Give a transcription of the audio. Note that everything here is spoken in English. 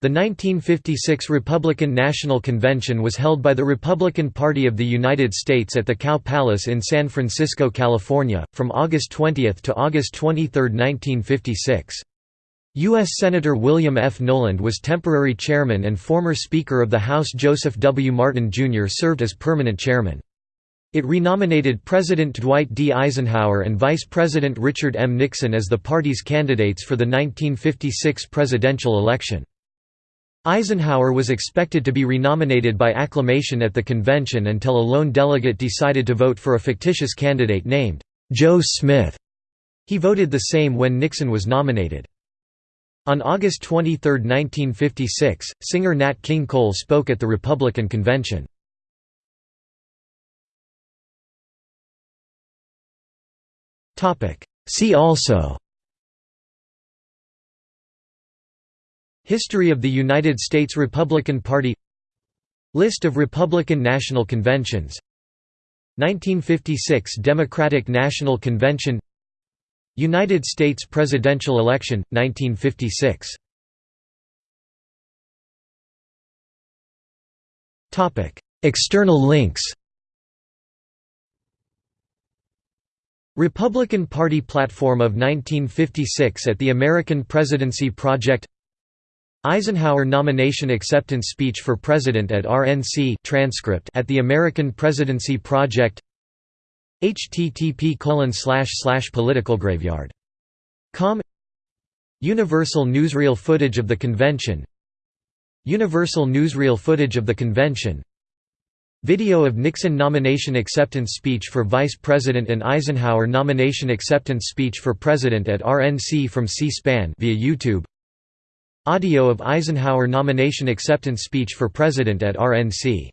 The 1956 Republican National Convention was held by the Republican Party of the United States at the Cow Palace in San Francisco, California, from August 20 to August 23, 1956. U.S. Senator William F. Knowland was temporary chairman and former Speaker of the House Joseph W. Martin, Jr. served as permanent chairman. It renominated President Dwight D. Eisenhower and Vice President Richard M. Nixon as the party's candidates for the 1956 presidential election. Eisenhower was expected to be renominated by acclamation at the convention until a lone delegate decided to vote for a fictitious candidate named Joe Smith. He voted the same when Nixon was nominated. On August 23, 1956, singer Nat King Cole spoke at the Republican convention. See also History of the United States Republican Party List of Republican National Conventions 1956 Democratic National Convention United States presidential election, 1956 External links Republican Party platform of 1956 at the American Presidency Project Eisenhower nomination acceptance speech for President at RNC transcript at the American Presidency Project http politicalgraveyard.com Universal newsreel footage of the convention. Universal newsreel footage of the convention. Video of Nixon nomination acceptance speech for Vice President and Eisenhower nomination acceptance speech for President at RNC from C-SPAN via YouTube Audio of Eisenhower nomination acceptance speech for President at RNC